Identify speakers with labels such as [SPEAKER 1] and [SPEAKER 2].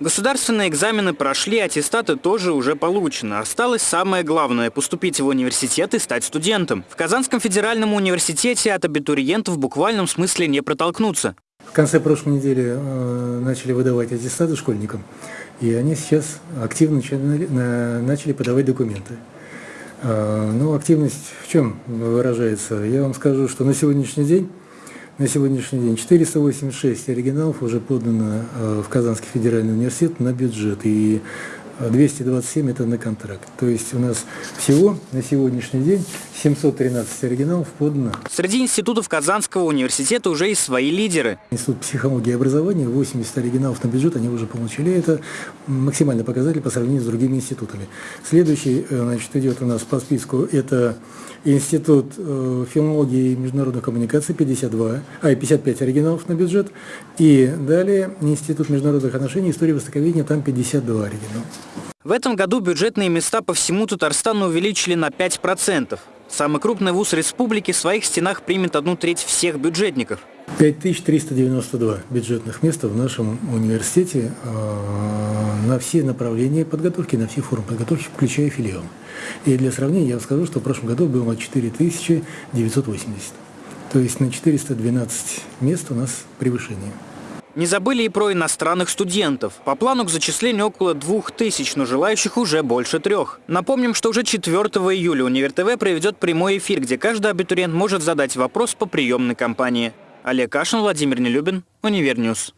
[SPEAKER 1] Государственные экзамены прошли, аттестаты тоже уже получены. Осталось самое главное – поступить в университет и стать студентом. В Казанском федеральном университете от абитуриентов в буквальном смысле не протолкнуться.
[SPEAKER 2] В конце прошлой недели э, начали выдавать аттестаты школьникам, и они сейчас активно начали, на, начали подавать документы. Э, ну, активность в чем выражается? Я вам скажу, что на сегодняшний день на сегодняшний день 486 оригиналов уже подано э, в Казанский федеральный университет на бюджет. И 227 это на контракт. То есть у нас всего на сегодняшний день 713 оригиналов подано.
[SPEAKER 1] Среди институтов Казанского университета уже есть свои лидеры.
[SPEAKER 2] Институт психологии и образования, 80 оригиналов на бюджет они уже получили. Это максимальный показатель по сравнению с другими институтами. Следующий э, значит, идет у нас по списку, это Институт э, филологии и международных коммуникаций, 52, а, 55 оригиналов на бюджет. И далее Институт международных отношений, истории востоковедения, там 52 оригинала.
[SPEAKER 1] В этом году бюджетные места по всему Татарстану увеличили на 5%. Самый крупный вуз республики в своих стенах примет одну треть всех бюджетников.
[SPEAKER 2] 5392 бюджетных места в нашем университете э, на все направления подготовки, на все формы подготовки, включая филиал. И для сравнения я скажу, что в прошлом году было 4980. То есть на 412 мест у нас превышение.
[SPEAKER 1] Не забыли и про иностранных студентов. По плану к зачислению около двух тысяч, но желающих уже больше трех. Напомним, что уже 4 июля Универ ТВ проведет прямой эфир, где каждый абитуриент может задать вопрос по приемной кампании. Олег Кашин, Владимир Нелюбин, Univer News.